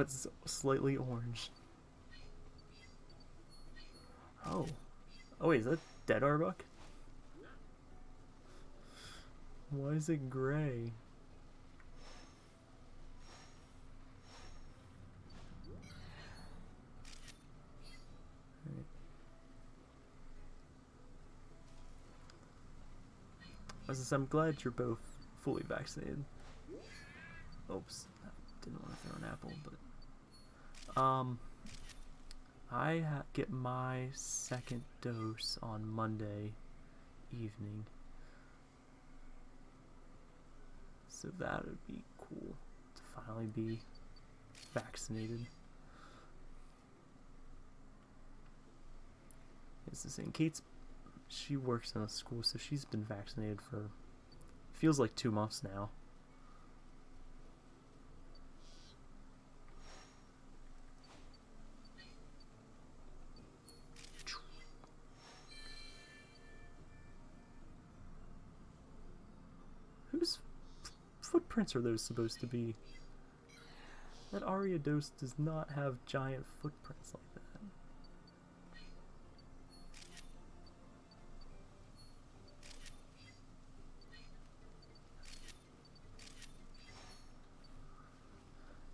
It's slightly orange. Oh. Oh wait, is that dead Arbok? Why is it gray? As I'm glad you're both fully vaccinated. Oops, didn't want to throw an apple, but um, I get my second dose on Monday evening, so that would be cool to finally be vaccinated. It's the same. Kate's she works in a school, so she's been vaccinated for feels like two months now. Footprints are those supposed to be? That Ariados does not have giant footprints like that.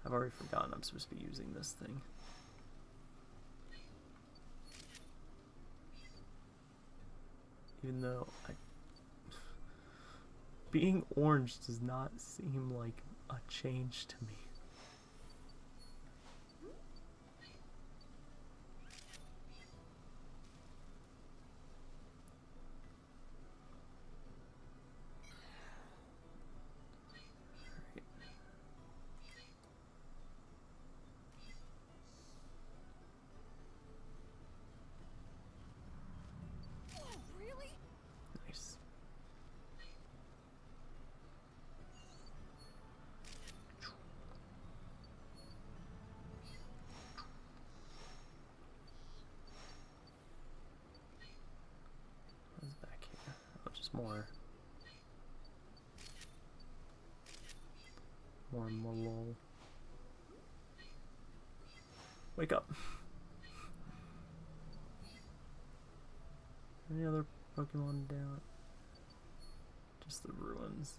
I've already forgotten I'm supposed to be using this thing. Even though I... Being orange does not seem like a change to me. more. More Molol. Wake up. Any other Pokemon down? Just the ruins.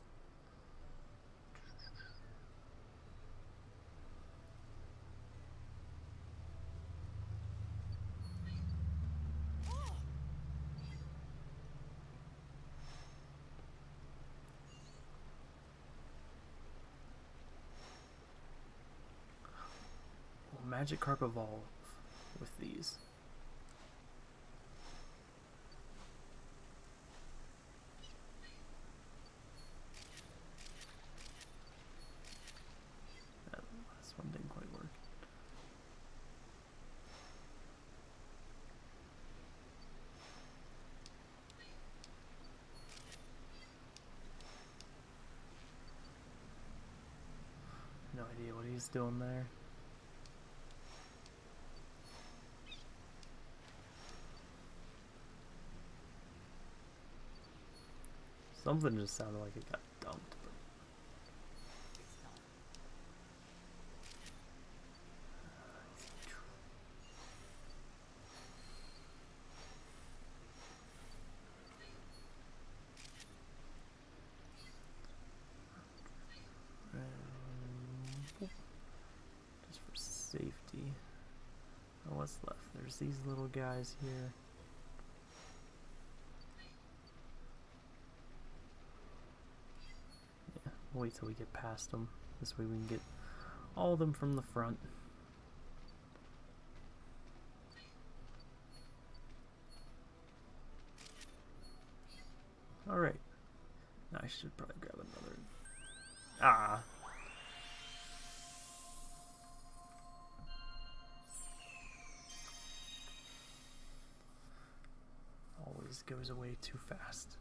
Magic Magikarp evolve with these? That last one didn't quite work. No idea what he's doing there. Something just sounded like it got dumped. But... Just for safety. Oh, what's left? There's these little guys here. wait till we get past them. This way we can get all of them from the front. Too fast.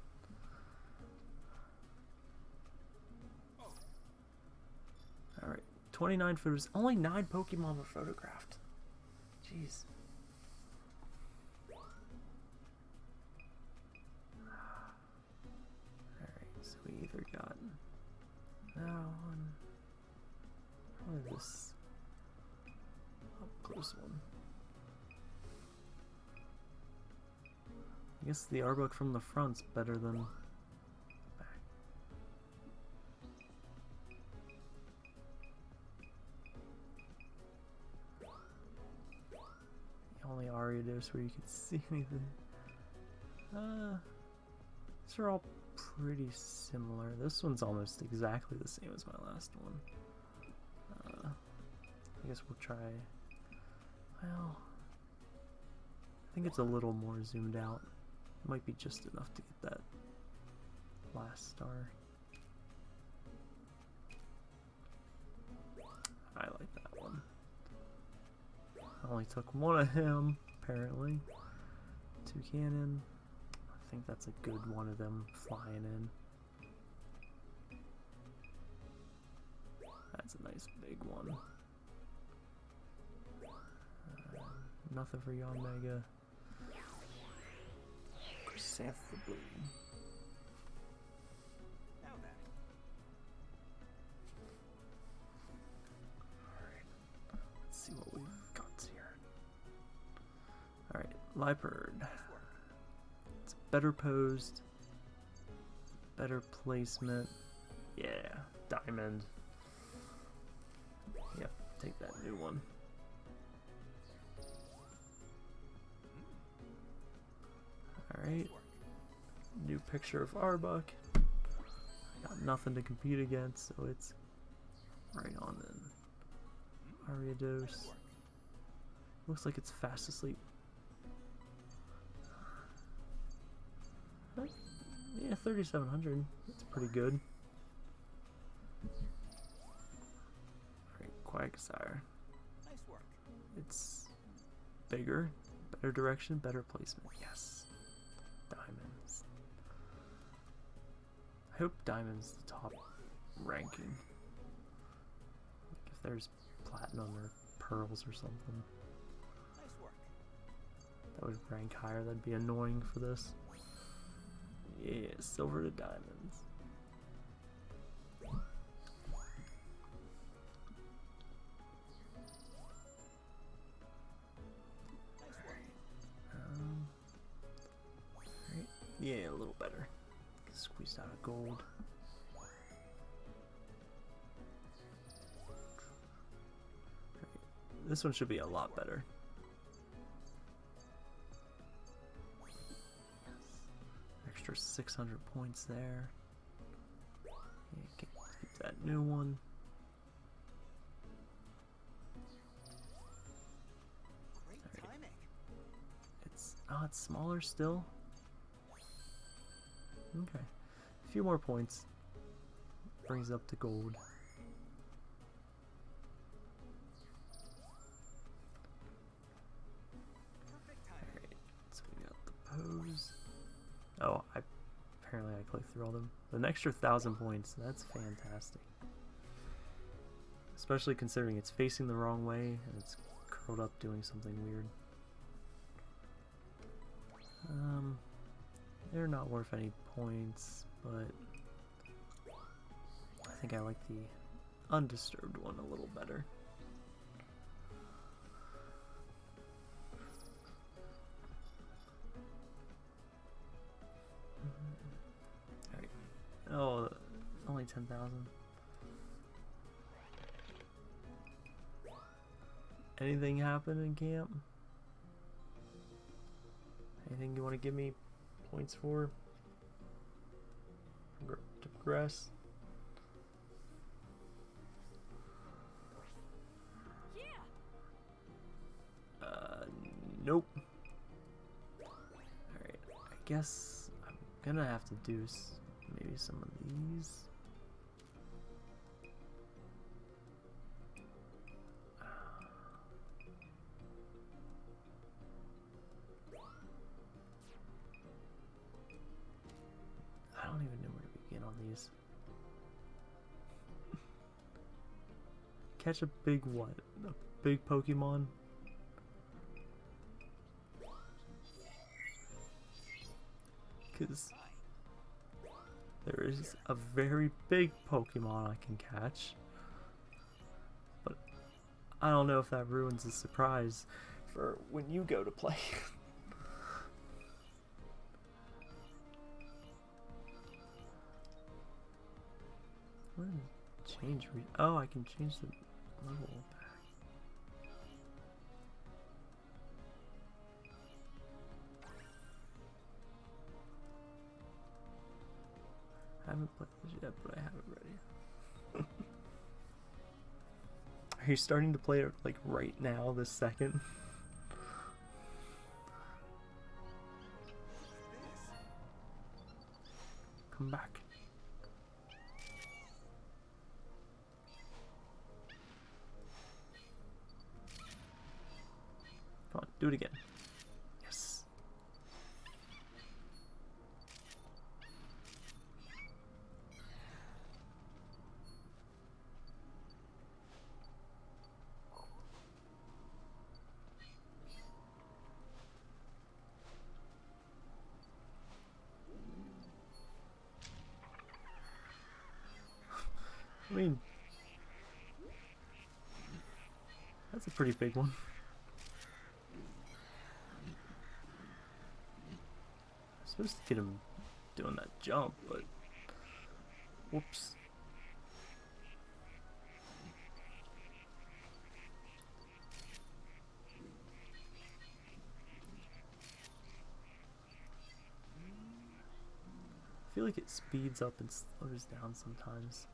Alright, 29 photos. Only 9 Pokemon were photographed. Jeez. I guess the Arbok from the front's better than back. The only Ariados where you can see anything. Uh, these are all pretty similar. This one's almost exactly the same as my last one. Uh, I guess we'll try. Well, I think it's a little more zoomed out. Might be just enough to get that last star. I like that one. I only took one of him, apparently. Two cannon. I think that's a good one of them flying in. That's a nice big one. Uh, nothing for Yanmega. Chrysanth the Blue. Alright, let's see what we've got here. Alright, Leopard. It's better posed, better placement. Yeah, diamond. Yep, take that new one. Alright, new picture of Arbok. Got nothing to compete against, so it's right on then. Ariados. Looks like it's fast asleep. Yeah, 3700. That's pretty good. Alright, Quagsire. Nice work. It's bigger, better direction, better placement. Yes. Diamonds. I hope diamonds the top ranking. Like if there's platinum or pearls or something. Nice work. That would rank higher. That'd be annoying for this. Yeah, silver to diamonds. Squeezed out of gold. Right. This one should be a lot better. Extra 600 points there. Yeah, keep, that new one. Great timing. It's oh, it's smaller still. Okay, a few more points brings up to gold. Alright, so we got the pose. Oh, I apparently I clicked through all them. An extra thousand points. That's fantastic. Especially considering it's facing the wrong way and it's curled up doing something weird. Um, they're not worth any points, but I think I like the undisturbed one a little better. Mm-hmm. Alright. Oh, only 10,000. Anything happen in camp? Anything you want to give me points for? To progress? Uh, nope. Alright, I guess I'm gonna have to do maybe some of these. Catch a big what? A big Pokemon? Because there is a very big Pokemon I can catch. But I don't know if that ruins the surprise for when you go to play. Change? Re oh, I can change the I haven't played this yet, but I have it ready. Are you starting to play it like right now, this second? Come back. Do it again. Yes. I mean, that's a pretty big one. Supposed to get him doing that jump, but whoops. I feel like it speeds up and slows down sometimes.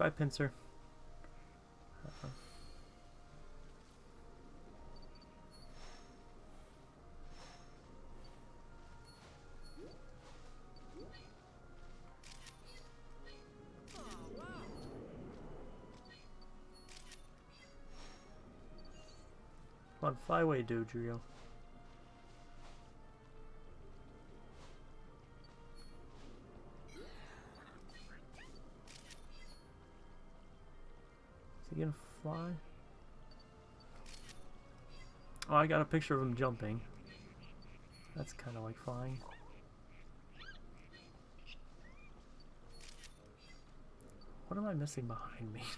Bye, Pinsir. Come on, fly away, Dodrio. Gonna fly? Oh, I got a picture of him jumping. That's kind of like flying. What am I missing behind me?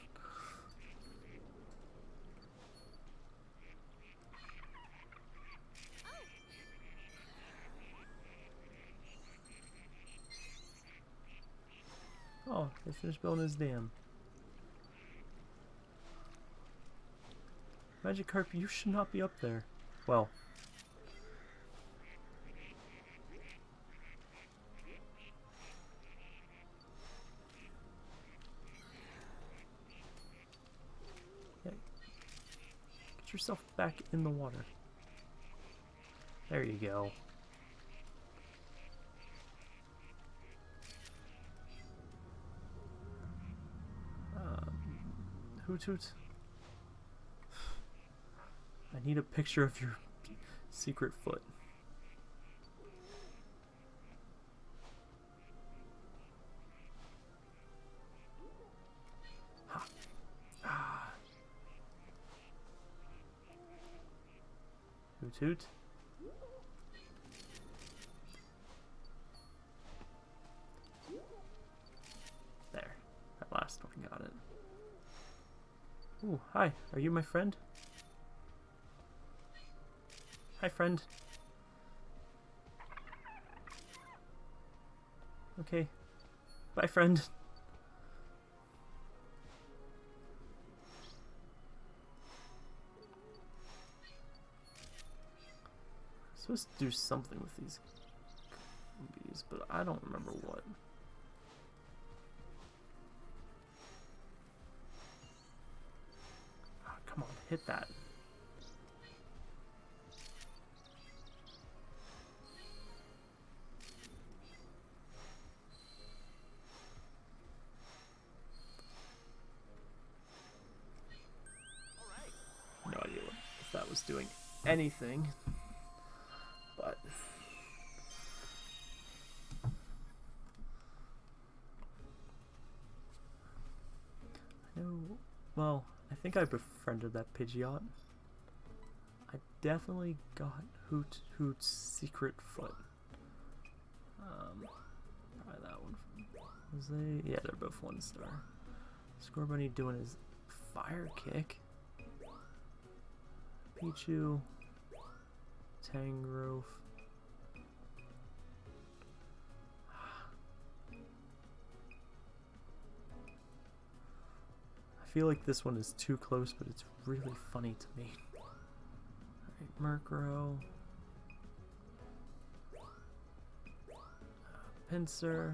Oh, they finished building his dam. Magikarp, you should not be up there. Well. Yeah. Get yourself back in the water. There you go. Um, hoot hoot. I need a picture of your secret foot. Ah. Hoot hoot. There. That last one got it. Ooh, hi. Are you my friend? Hi, friend. Okay. Bye, friend. supposed to do something with these bees, but I don't remember what. Ah, come on, hit that. doing anything. But... I know... Well, I think I befriended that Pidgeot. I definitely got Hoot Hoot's secret foot. Um, probably that one. Was they? Yeah, they're both one star. Scorbunny doing his fire kick. Pichu, Tangrowth. I feel like this one is too close, but it's really funny to me. Alright, Murkrow. Uh,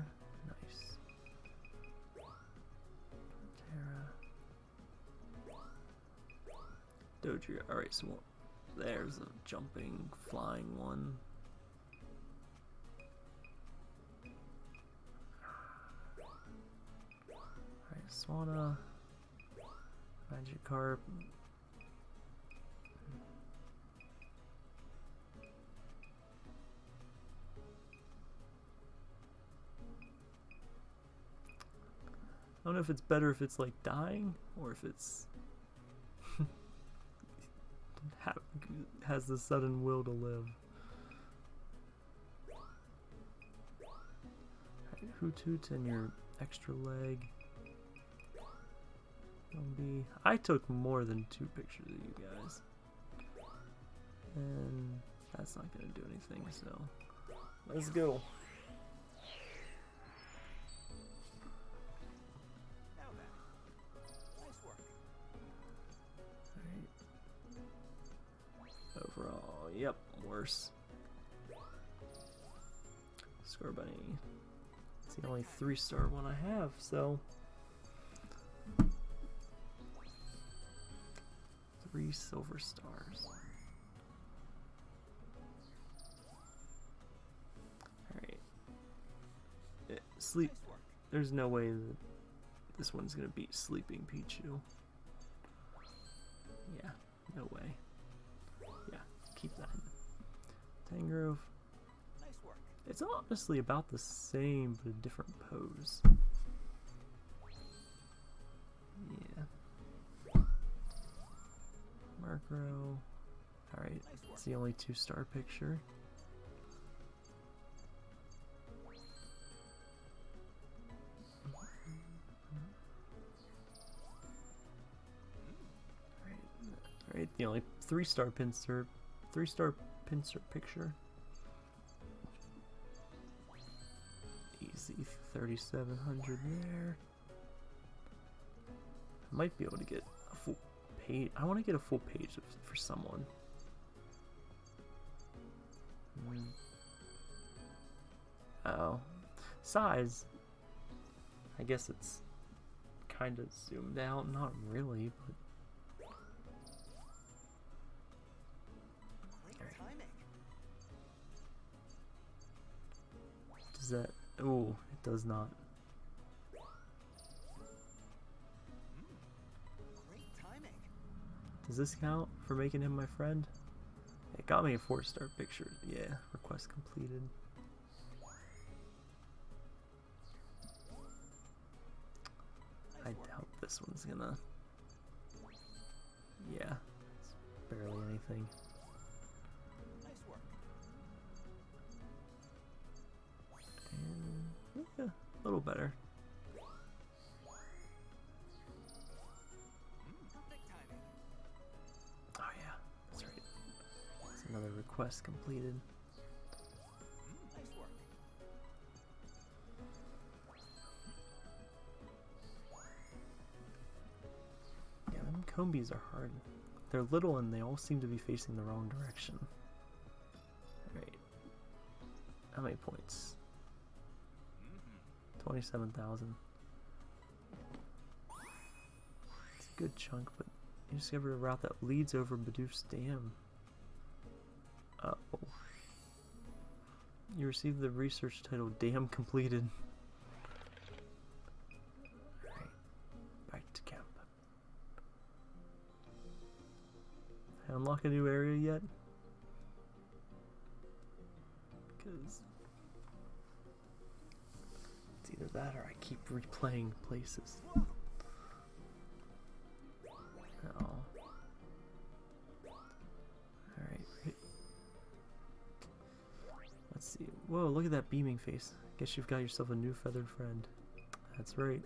Dodrio. Alright, so there's a jumping, flying one. Alright, Swanna. Magikarp. I don't know if it's better if it's like dying or if it's has the sudden will to live. Hoothoot and your extra leg. Be, I took more than two pictures of you guys. And that's not gonna do anything, so let's go. Yep, worse. Scorbunny. It's the only three star one I have, so. Three silver stars. Alright. Eh, Sleep. There's no way that this one's gonna beat Sleeping Pichu. Yeah, no way. Keep that. Tangrowth. Nice work. It's honestly about the same, but a different pose. Yeah. Murkrow. Alright, it's the only two star picture. Alright, the only three star Pinsir, three star Pinsir picture. Easy 3700 there. I might be able to get a full page. I want to get a full page for someone. Hmm. Oh. Size. I guess it's kind of zoomed out. Not really, but does that. Oh, it does not. Does this count for making him my friend? It got me a four star picture. Yeah, request completed. I doubt this one's gonna. Yeah, it's barely anything. Yeah, a little better. Oh yeah, that's right. It's another request completed. Yeah, them Combees are hard. They're little and they all seem to be facing the wrong direction. Alright. How many points? 27,000. It's a good chunk, but you discovered a route that leads over Bidoof's Dam. Uh oh. You received the research title Dam Completed. Back to camp. I unlock a new area yet? that or I keep replaying places. Oh. Alright. Let's see. Whoa, look at that beaming face. Guess you've got yourself a new feathered friend. That's right.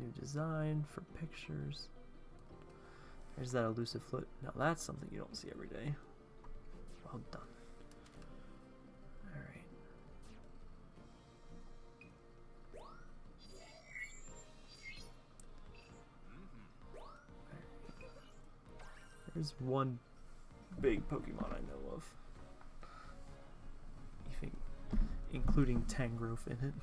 New design for pictures. There's that elusive foot. Now that's something you don't see every day. Well done. Alright. There's one big Pokemon I know of. Even including Tangrowth in it.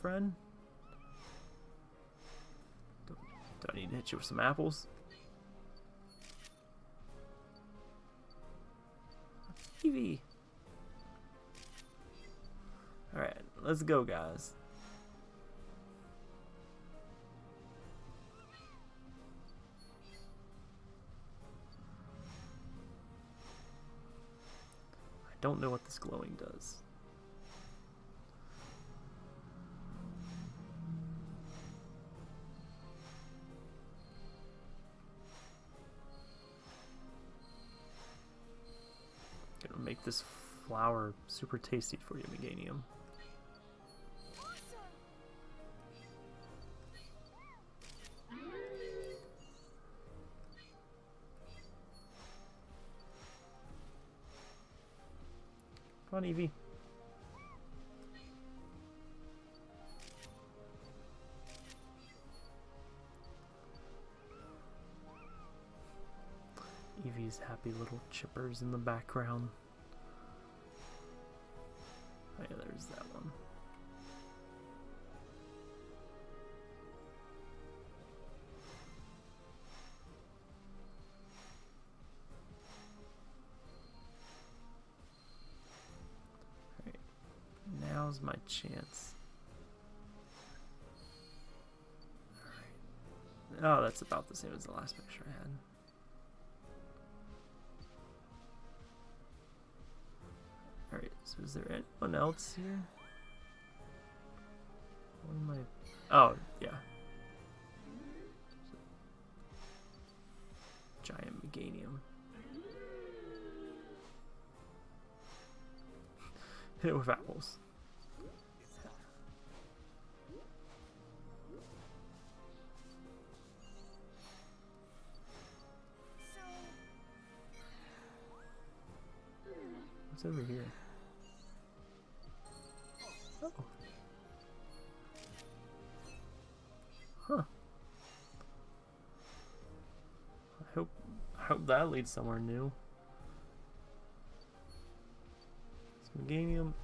Friend? Do, do I need to hit you with some apples? Eevee! Alright, let's go, guys. I don't know what this glowing does. Make this flower super tasty for you, Meganium. Come on, Eevee. Eevee's happy little chippers in the background. Chance. Oh, that's about the same as the last picture I had. Alright, so is there anyone else here? What am I... Oh, yeah. Giant Meganium. Hit it with apples. What's over here? Oh. Huh. I hope I hope that leads somewhere new. It's Meganium.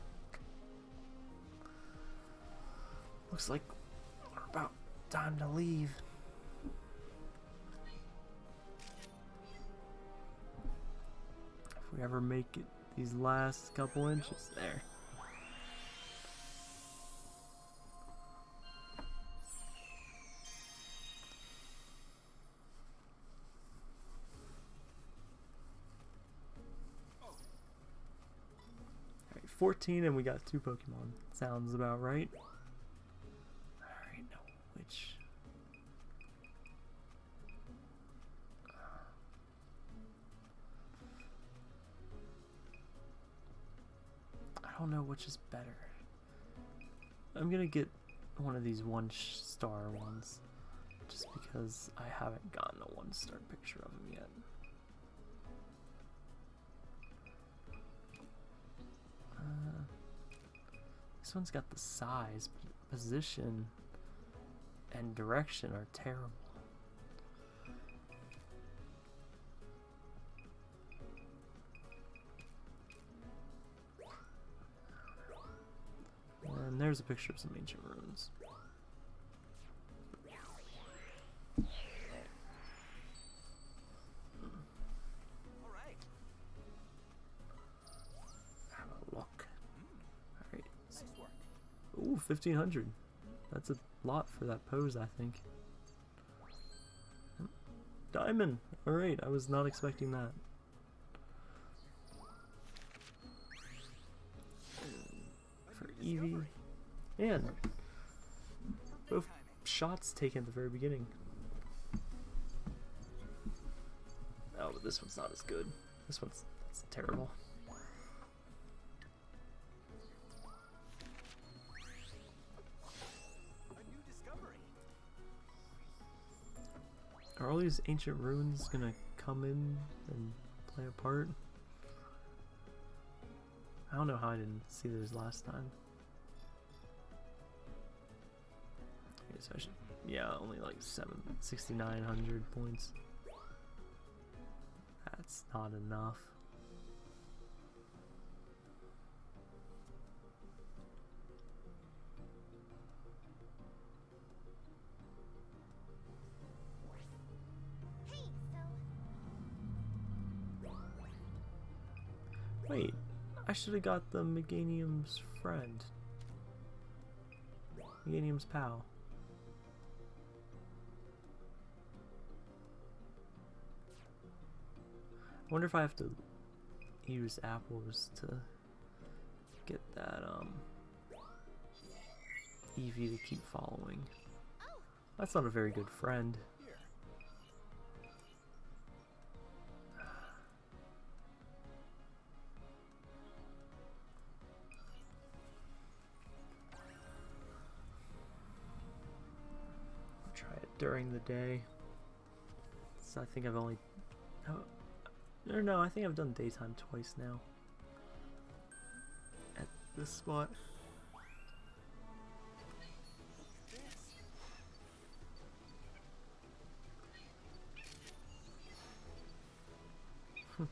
Looks like we're about time to leave. If we ever make it these last couple inches there. Alright, 14 and we got two Pokemon. Sounds about right. Don't know which is better. I'm gonna get one of these one star ones, just because I haven't gotten a one star picture of him yet. Uh, this one's got the size, position, and direction are terrible. And there's a picture of some ancient ruins. Have a look. Ooh, 1500. That's a lot for that pose, I think. Diamond! Alright, I was not expecting that. For Eevee. And both shots taken at the very beginning. Oh, but this one's not as good. This one's that's terrible. Are all these ancient ruins gonna come in and play a part? I don't know how I didn't see those last time. So I should, yeah, only like seven, 6,900 points. That's not enough. Wait, I should have got the Meganium's friend. Meganium's pal. Wonder if I have to use apples to get that um Eevee to keep following. That's not a very good friend. I'll try it during the day. So I think I've only. No, no, I think I've done daytime twice now. At this spot. Let's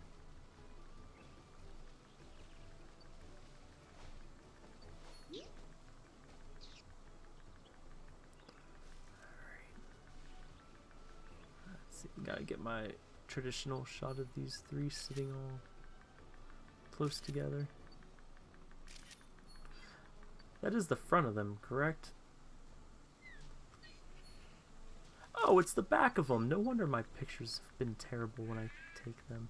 see, gotta get my traditional shot of these three sitting all close together. That is the front of them, correct? Oh, it's the back of them. No wonder my pictures have been terrible when I take them.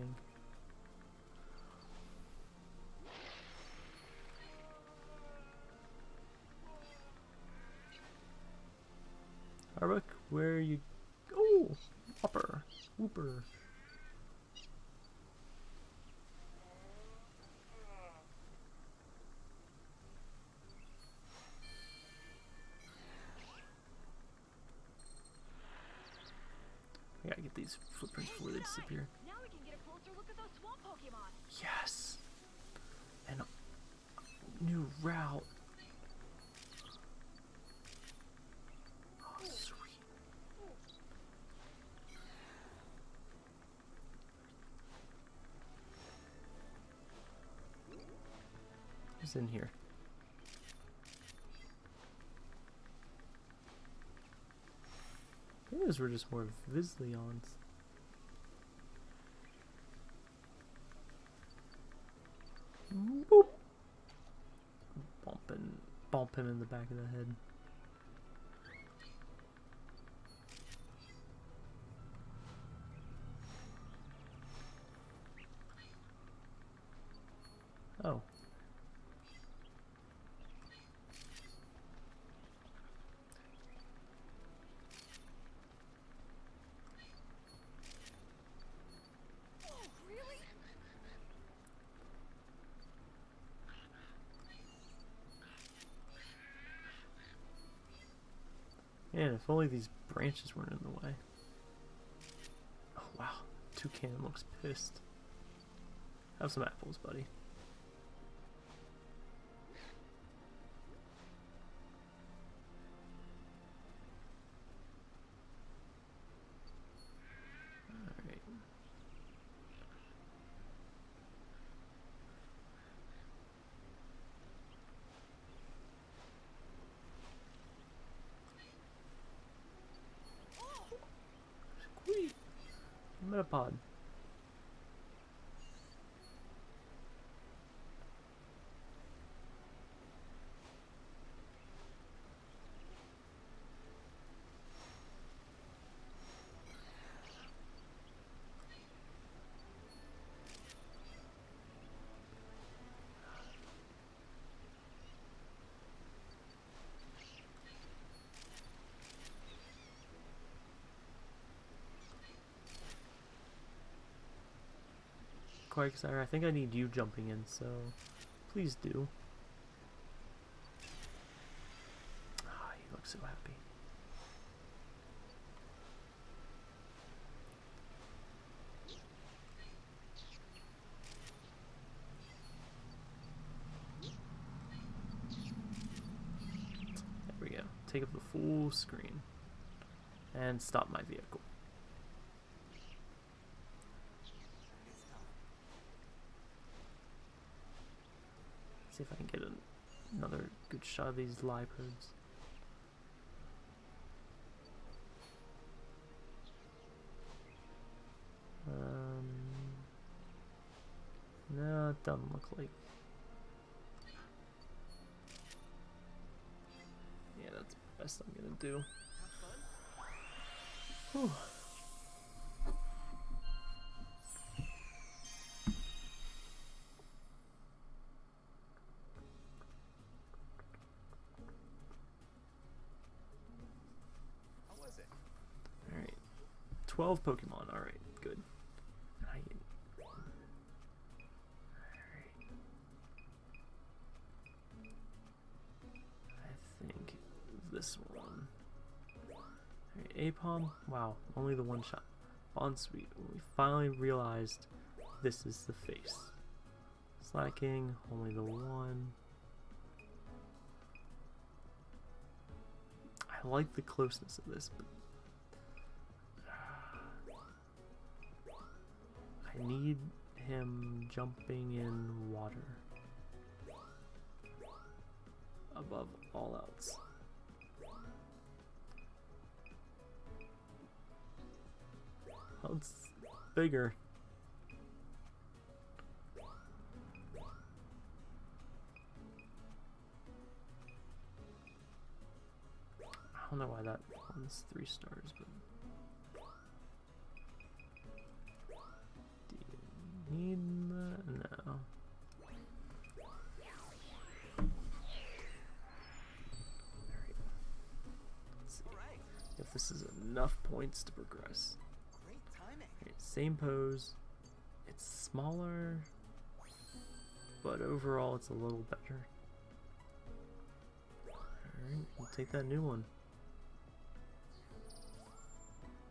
Slacking. Arbok, where are you? Oh, Wooper, Wooper. I gotta get these footprints before they disappear. now we can get a closer look at those swamp Pokemon. Yes! And a new route. Oh, sweet. In here? Maybe those were just more Vizleons. Boop. Bumping, bump him in the back of the head. Man, if only these branches weren't in the way. Oh wow, Toucan looks pissed. Have some apples, buddy. Alright. Metapod. Quagsire, I think I need you jumping in, so please do. Ah, you look so happy. There we go. Take up the full screen. And stop my vehicle. See if I can get an, another good shot of these lipodes. Um, no, it doesn't look like. Yeah, that's the best I'm gonna do. Whew. Wow, only the one shot. Bounsweet. We finally realized this is the face. Slacking, only the one. I like the closeness of this, but I need him jumping in water above all else. It's bigger. I don't know why that one's three stars, but do you need that? No. If this is enough points to progress. Okay, same pose. It's smaller, but overall it's a little better. Alright, we'll take that new one.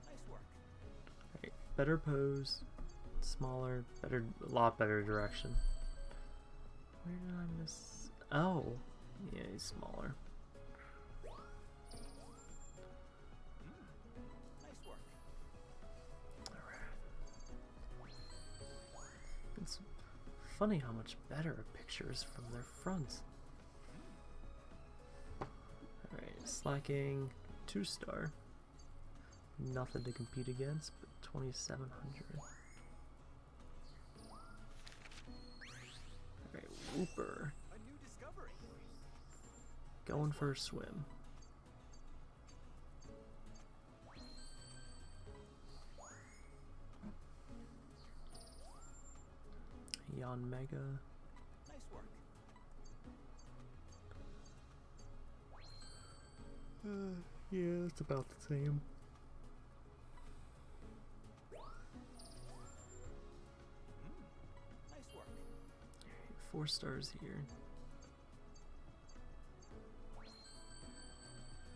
Nice work. Alright, better pose, smaller, better, a lot better direction. Where did I miss? Oh, yeah, he's smaller. Funny how much better a picture is from their front. Alright, slacking, two star. Nothing to compete against, but 2700. Alright, Wooper. A new discovery. Going for a swim. Yanmega. Nice work. Uh, yeah, it's about the same. Nice work. Four stars here.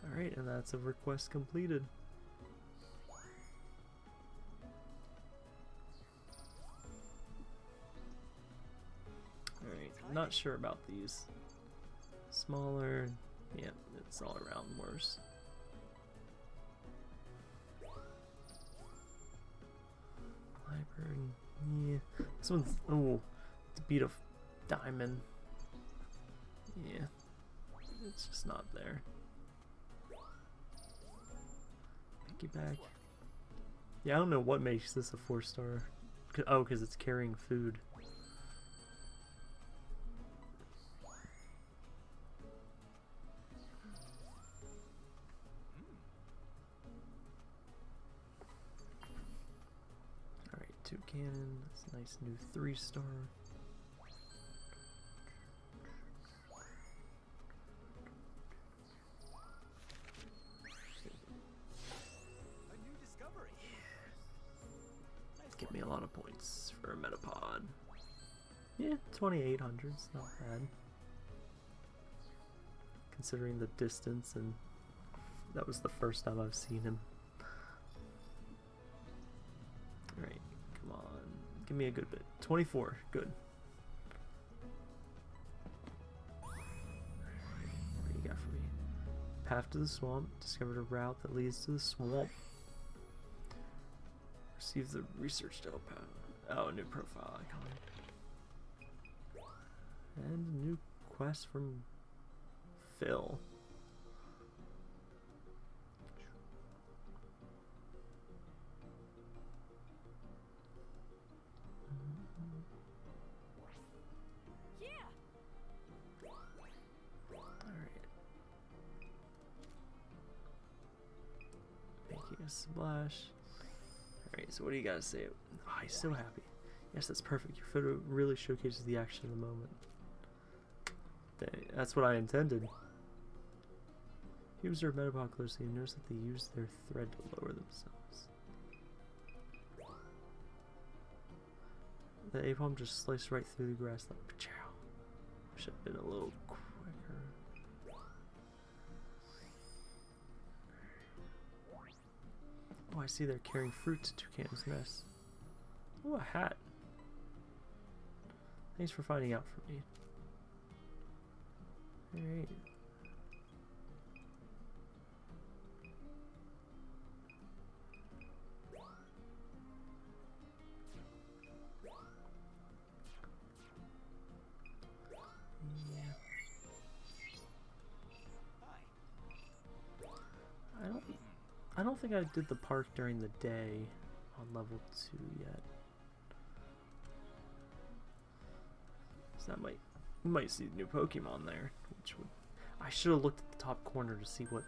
Alright, and that's a request completed. Not sure about these. Smaller, yeah, it's all around worse. Library, yeah. This one's, oh, it's beat of diamond. Yeah, it's just not there. Piggyback. Yeah, I don't know what makes this a four star. Oh, because it's carrying food. Nice new three star. A new discovery. Give me a lot of points for a Metapod. Yeah, 2800 's not bad. Considering the distance, and that was the first time I've seen him. Give me a good bit. 24, good. What do you got for me? Path to the swamp. Discovered a route that leads to the swamp. Receive the research to out. Oh, new profile icon. And a new quest from Phil. Alright, so what do you gotta say? Ah, oh, he's so happy. Yes, that's perfect. Your photo really showcases the action of the moment. Th- That's what I intended. You observe Metapod closely and notice that they use their thread to lower themselves. The Aipom just sliced right through the grass like chow. Should have been a little Oh, I see they're carrying fruit to Toucan's nest. Oh, a hat. Thanks for finding out for me. Alright. Think I did the park during the day on level 2 yet. So that might we might see the new Pokemon there, which would I should have looked at the top corner to see what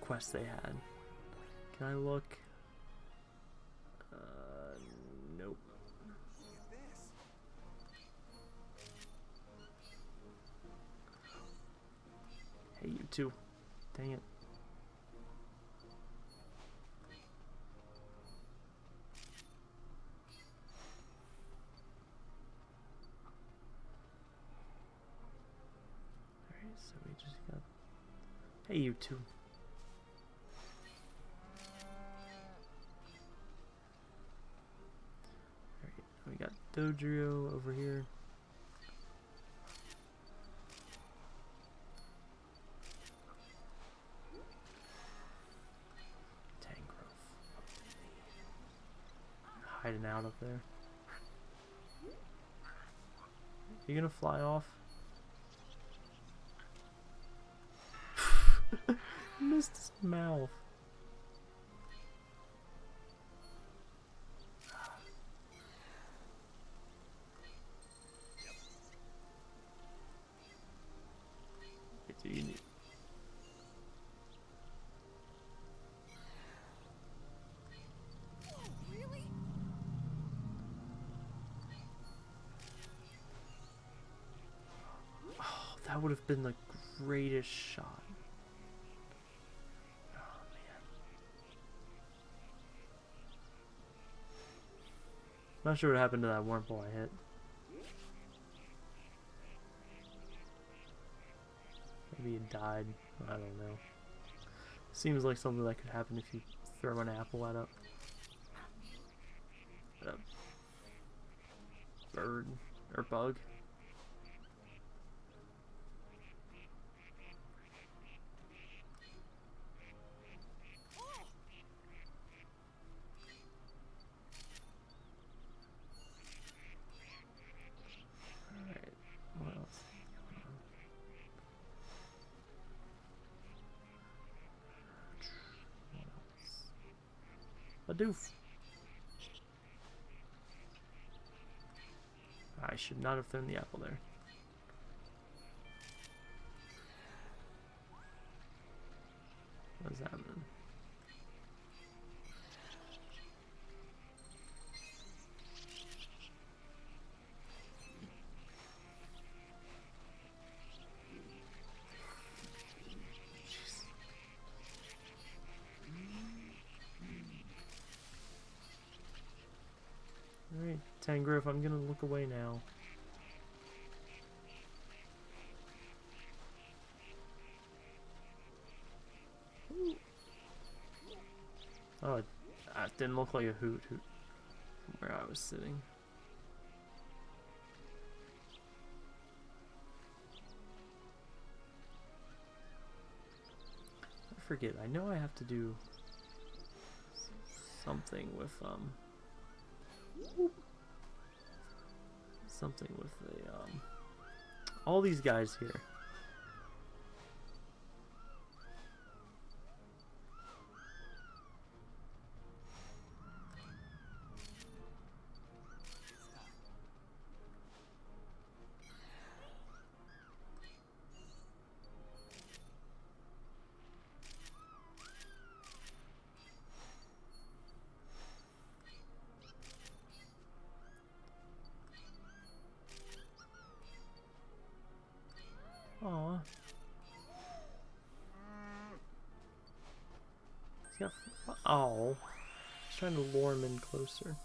quests they had. Can I look? Uh, nope. Hey, you two. Dang it. Alright, so we just got. Hey, you two. Alright, we got Dodrio over here. Tangrowth. Hiding out up there. You gonna fly off? Missed his mouth. Wait, do you need? Really? Oh, that would have been the greatest shot. Not sure what happened to that wormhole I hit. Maybe it died. I don't know. Seems like something that could happen if you throw an apple at a, at a bird or bug. Alright, what else? is going on? Bidoof. I should not have thrown the apple there. Tangrowth, I'm gonna look away now. Oh, it, uh, didn't look like a Hoothoot from where I was sitting. I forget, I know I have to do something with, um, something with the, um, all these guys here. Trying to lure him in closer.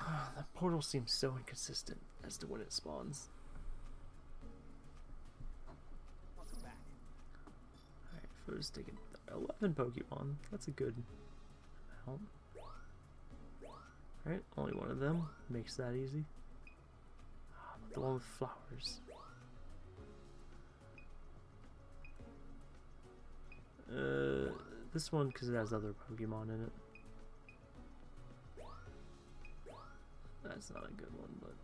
that portal seems so inconsistent as to when it spawns. Alright, Fo's taking 11 Pokemon. That's a good amount. Alright, only one of them. Makes that easy. Ah, The one with flowers. This one because it has other Pokemon in it. That's not a good one, but.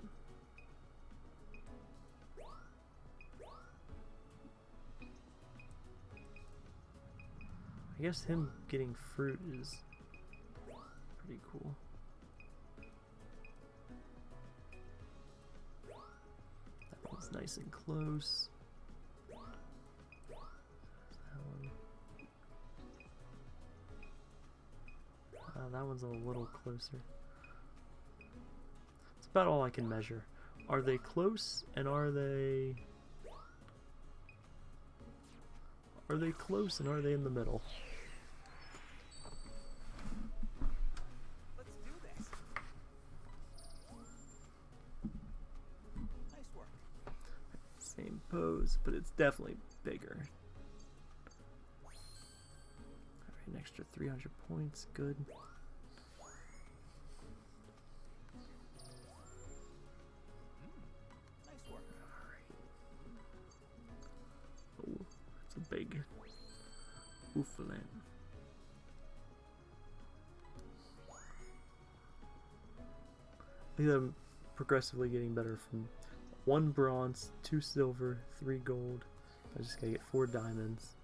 I guess him getting fruit is pretty cool. That one's nice and close. Uh, that one's a little closer. It's about all I can measure. Are they close and are they... Are they close and are they in the middle? Let's do this. Nice work. Same pose, but it's definitely bigger. Alright, an extra 300 points, good. Progressively getting better from one bronze, two silver, three gold. I just gotta get four diamonds.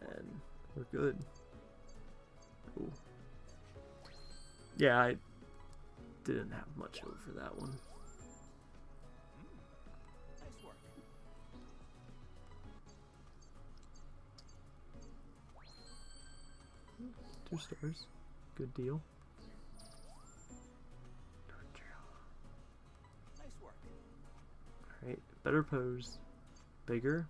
And we're good. Yeah, I didn't have much over that one. Two stars. Good deal. Better pose. Bigger.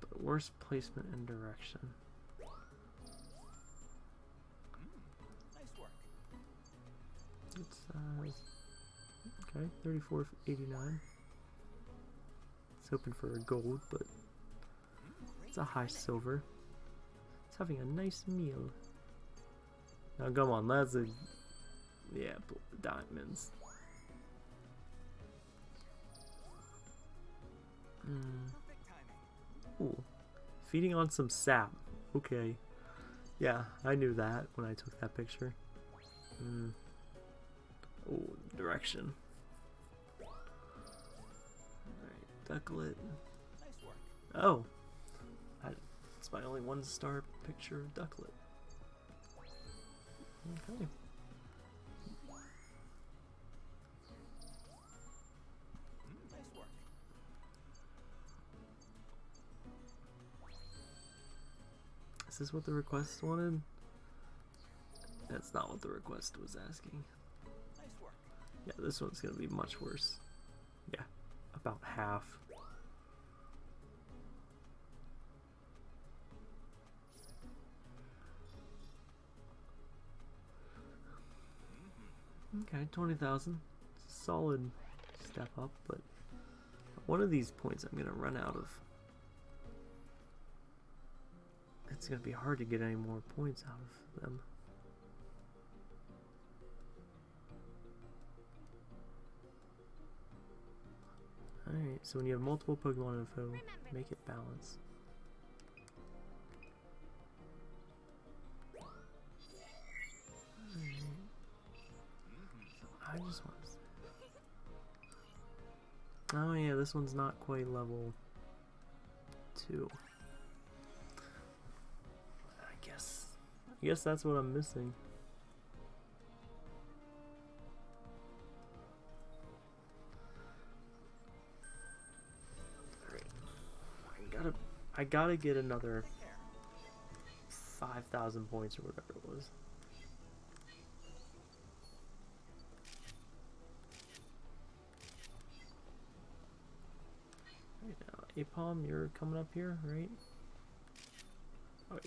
But worse placement and direction. It's uh okay, thirty-four eighty-nine. It's hoping for a gold, but it's a high silver. It's having a nice meal. Now come on, that's a yeah, diamonds. Timing. Ooh, feeding on some sap. Okay. Yeah, I knew that when I took that picture. Hmm. Oh, direction. Alright. Ducklett. Oh. It's my only one star picture of Ducklett. Okay. Is this what the request wanted? That's not what the request was asking. Yeah, this one's gonna be much worse. Yeah, about half. Okay, 20,000. It's a solid step up, but one of these points I'm gonna run out of. it's going to be hard to get any more points out of them. Alright, so when you have multiple Pokemon info, make it balance. I just want Oh yeah, this one's not quite level 2. I guess that's what I'm missing. I gotta I gotta get another five thousand points or whatever it was. Right now, Aipom, you're coming up here, right? Oh,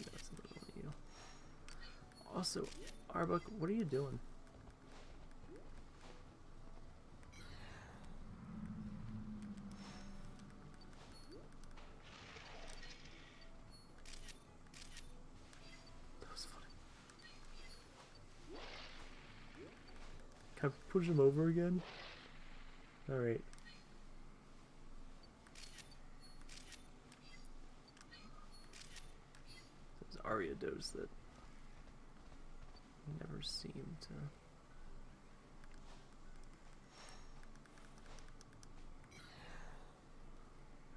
Also, Arbok, what are you doing? That was funny. Can I push him over again? Alright. Those Ariados that never seem to.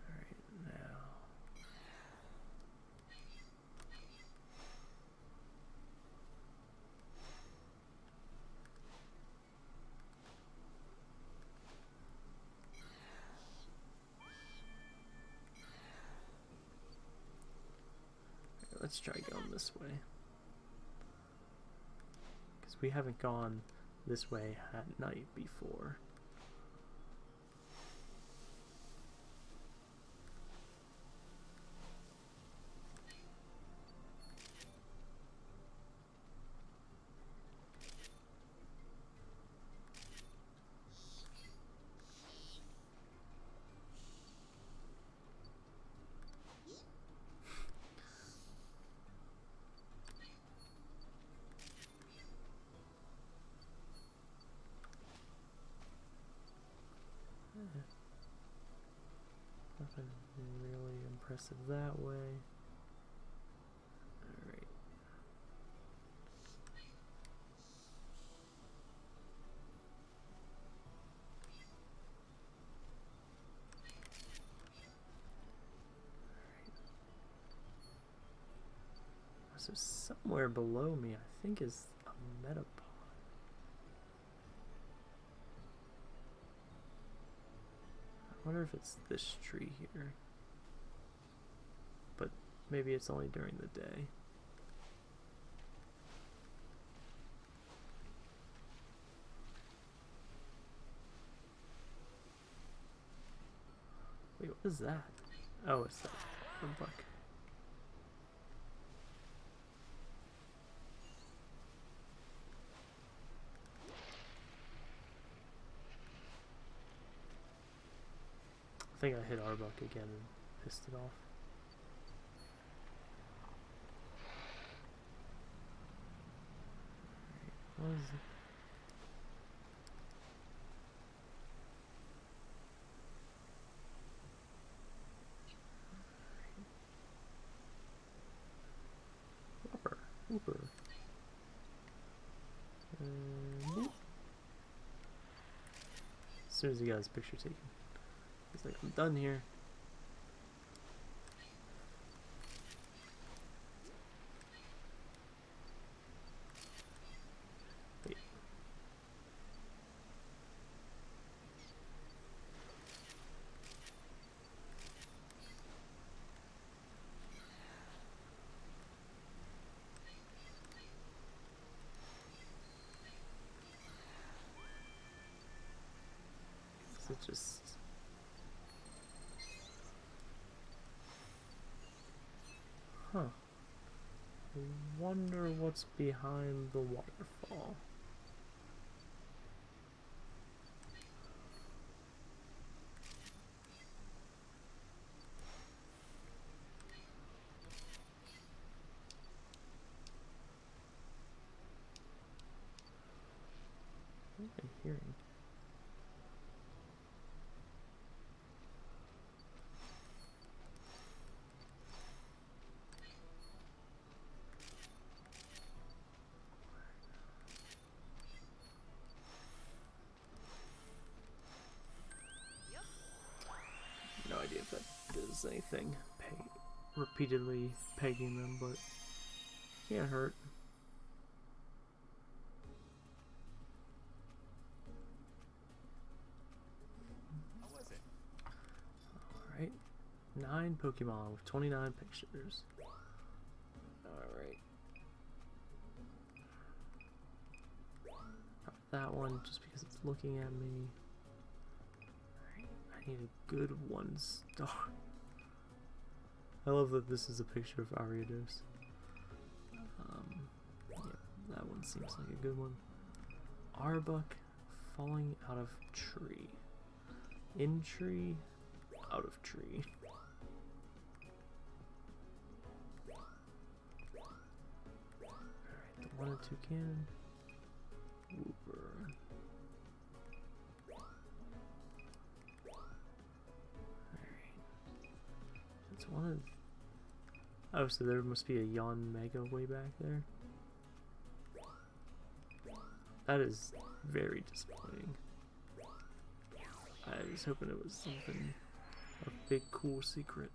Alright, now. Let's try going this way. We haven't gone this way at night before. Nothing that way. So somewhere below me, I think is a Metapod. I wonder if it's this tree here. Maybe it's only during the day. Wait, what is that? Oh, it's that. I think I hit Arbok again and pissed it off. It? Wooper. Wooper. As soon as he got his picture taken. he's like, I'm done here. Wait. Is it just Huh. I wonder what's behind the waterfall. What am I hearing? No idea if that does anything. Peg repeatedly pegging them, but can't hurt. Alright. Nine Pokemon with 29 pictures. Alright. That one just because it's looking at me. I need a good one star. I love that this is a picture of Ariados. Um, yeah, that one seems like a good one. Arbok falling out of tree. In tree, out of tree. Alright, the one and two cannon. Alright. It's one of. Oh, so there must be a Yanmega way back there. That is very disappointing. I was hoping it was something, a big cool secret.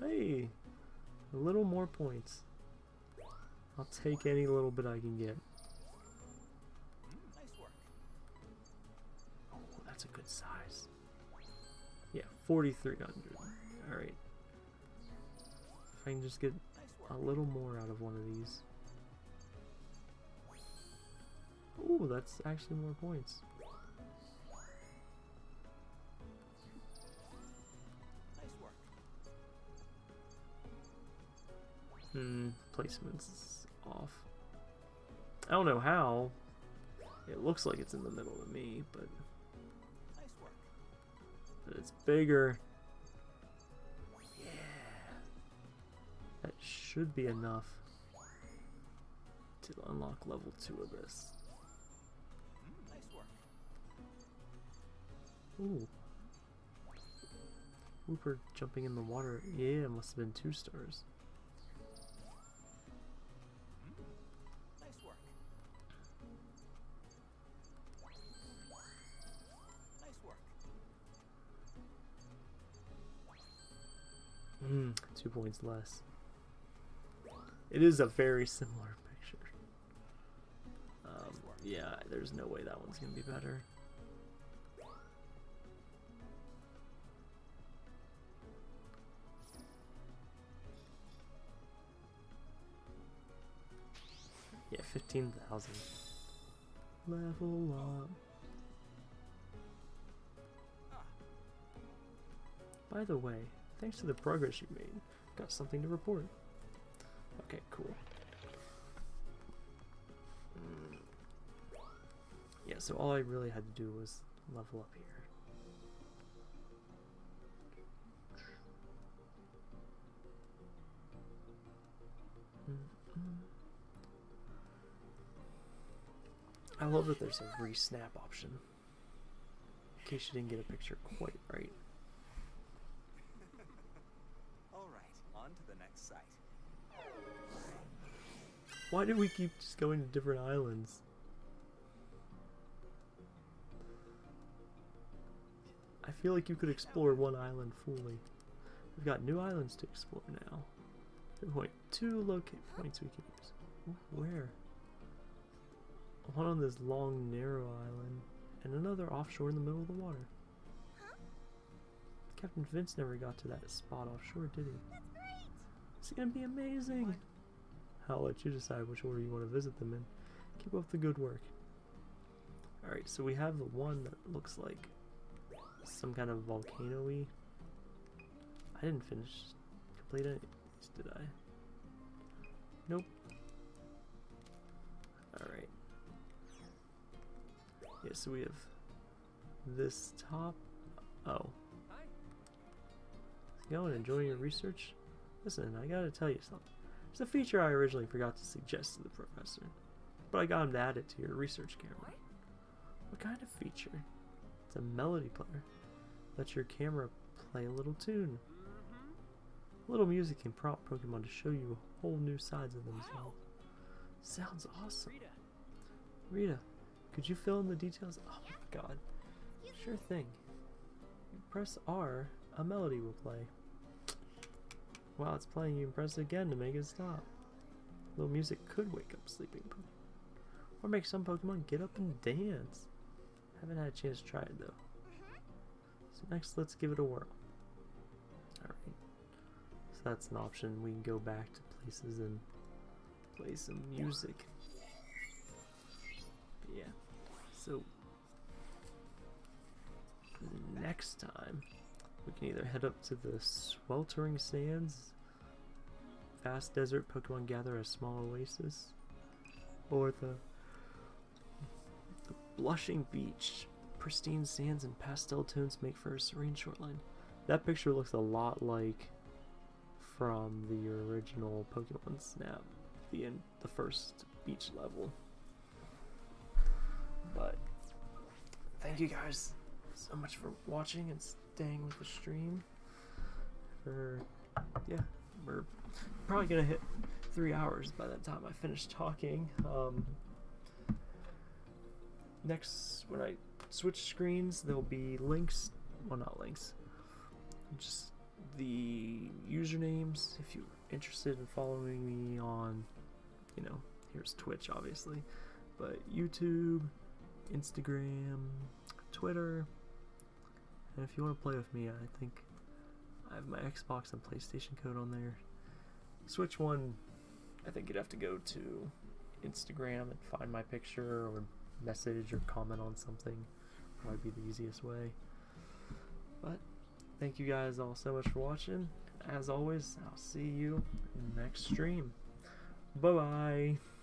Hey, a little more points. I'll take any little bit I can get. Good size. Yeah, 4,300. Alright. If I can just get a little more out of one of these. Ooh, that's actually more points. Hmm, placement's off. I don't know how. It looks like it's in the middle of me, but. It's bigger. Yeah. That should be enough to unlock level 2 of this. Ooh. Wooper jumping in the water. Yeah, must have been two stars. Hmm, two points less. It is a very similar picture. Um, yeah, there's no way that one's gonna be better. Yeah, 15,000. Level up. By the way, thanks to the progress you made, got something to report. Okay, cool. Mm. Yeah, so all I really had to do was level up here. I love that there's a re-snap option. In case you didn't get a picture quite right. Why do we keep just going to different islands? I feel like you could explore one island fully. We've got new islands to explore now. Point two locate points we can use. Where? One on this long, narrow island, and another offshore in the middle of the water. Captain Vince never got to that spot offshore, did he? That's great! It's gonna be amazing. I'll let you decide which order you want to visit them in. Keep up the good work. Alright, so we have the one that looks like some kind of volcano-y. I didn't finish complete these, did I? Nope. Alright. Yeah, so we have this top. Oh. Going, enjoying your research? Listen, I gotta tell you something. There's a feature I originally forgot to suggest to the professor, but I got him to add it to your research camera. What? Kind of feature? It's a melody player. Let your camera play a little tune. Mm-hmm. A little music can prompt Pokemon to show you whole new sides of themselves. Sounds awesome. Rita. Rita, could you fill in the details? Oh my god. Sure thing. You press R, a melody will play. While it's playing, you can press it again to make it stop. Little music could wake up sleeping Pokemon. Or make some Pokemon get up and dance. Haven't had a chance to try it though. So next, let's give it a whirl. Alright. So that's an option. We can go back to places and play some music. Yeah. So next time we can either head up to the sweltering sands, vast desert Pokemon gather a small oasis, or the, the blushing beach, pristine sands and pastel tones make for a serene shoreline. That picture looks a lot like from the original Pokemon Snap, the in, the first beach level. But thank you guys so much for watching and staying with the stream. For yeah, we're probably gonna hit three hours by the time I finish talking. Um, next, when I switch screens, there'll be links. Well, not links. Just the usernames if you're interested in following me on, you know, here's Twitch, obviously, but YouTube, Instagram, Twitter. And if you want to play with me, I think I have my Xbox and PlayStation code on there. Switch one, I think you'd have to go to Instagram and find my picture or message or comment on something. Probably be the easiest way. But thank you guys all so much for watching. As always, I'll see you in next stream. Bye bye.